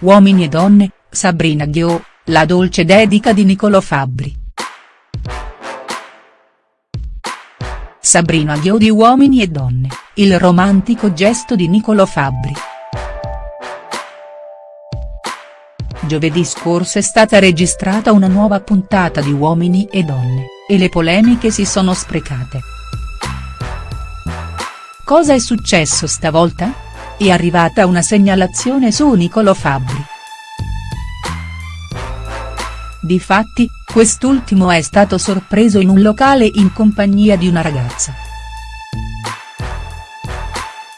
Uomini e donne, Sabrina Ghio, la dolce dedica di Niccolò Fabbri. Sabrina Ghio di Uomini e donne, il romantico gesto di Niccolò Fabbri. Giovedì scorso è stata registrata una nuova puntata di Uomini e donne, e le polemiche si sono sprecate. Cosa è successo stavolta? È arrivata una segnalazione su Niccolò Fabbri. Difatti, quest'ultimo è stato sorpreso in un locale in compagnia di una ragazza.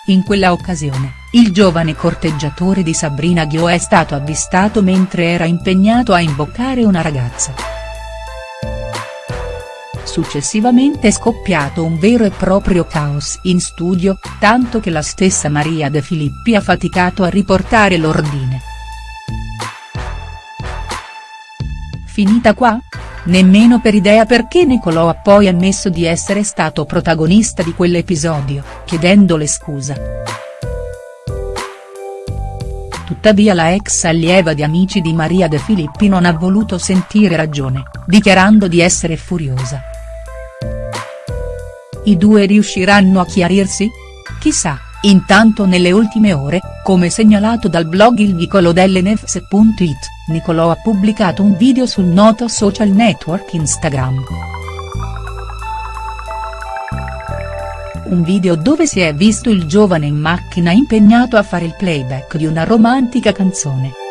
In quella occasione, il giovane corteggiatore di Sabrina Ghio è stato avvistato mentre era impegnato a imboccare una ragazza. Successivamente è scoppiato un vero e proprio caos in studio, tanto che la stessa Maria De Filippi ha faticato a riportare l'ordine. Finita qua? Nemmeno per idea perché Nicolò ha poi ammesso di essere stato protagonista di quell'episodio, chiedendole scusa. Tuttavia la ex allieva di Amici di Maria De Filippi non ha voluto sentire ragione, dichiarando di essere furiosa. I due riusciranno a chiarirsi? Chissà, intanto nelle ultime ore, come segnalato dal blog il Nicolo dell'Nefs.it, Nicolò ha pubblicato un video sul noto social network Instagram. Un video dove si è visto il giovane in macchina impegnato a fare il playback di una romantica canzone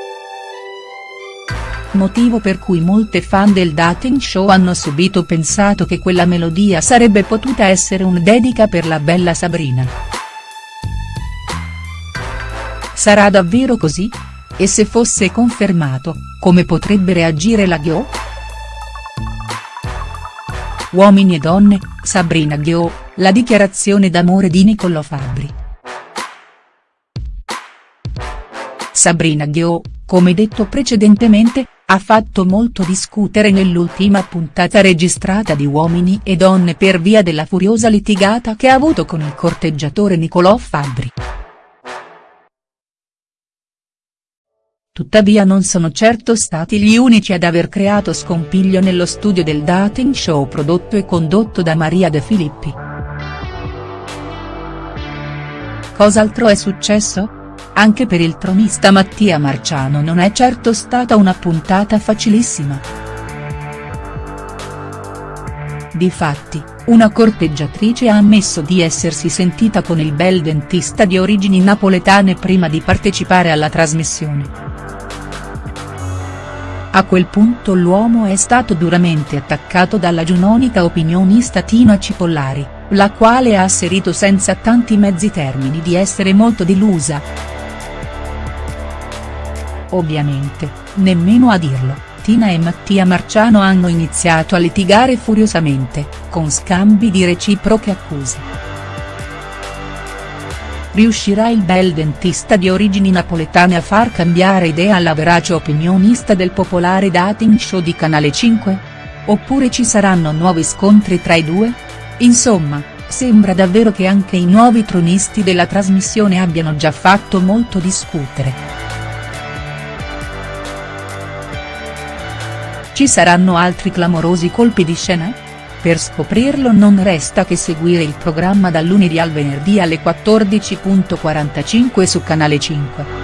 motivo per cui molte fan del dating show hanno subito pensato che quella melodia sarebbe potuta essere un dedica per la bella Sabrina. Sarà davvero così? E se fosse confermato, come potrebbe reagire la Ghio?. Uomini e donne, Sabrina Ghio, la dichiarazione d'amore di Niccolò Fabbri. Sabrina Ghio, come detto precedentemente, ha fatto molto discutere nell'ultima puntata registrata di Uomini e Donne per via della furiosa litigata che ha avuto con il corteggiatore Nicolò Fabbri. Tuttavia non sono certo stati gli unici ad aver creato scompiglio nello studio del dating show prodotto e condotto da Maria De Filippi. Cos'altro è successo?. Anche per il tronista Mattia Marciano non è certo stata una puntata facilissima. Difatti, una corteggiatrice ha ammesso di essersi sentita con il bel dentista di origini napoletane prima di partecipare alla trasmissione. A quel punto l'uomo è stato duramente attaccato dalla giunonica opinionista Tina Cipollari, la quale ha asserito senza tanti mezzi termini di essere molto delusa. Ovviamente, nemmeno a dirlo, Tina e Mattia Marciano hanno iniziato a litigare furiosamente, con scambi di reciproche accuse. Riuscirà il bel dentista di origini napoletane a far cambiare idea alla verace opinionista del popolare dating show di Canale 5? Oppure ci saranno nuovi scontri tra i due? Insomma, sembra davvero che anche i nuovi tronisti della trasmissione abbiano già fatto molto discutere. Ci saranno altri clamorosi colpi di scena? Per scoprirlo non resta che seguire il programma dal lunedì al venerdì alle 14.45 su Canale 5.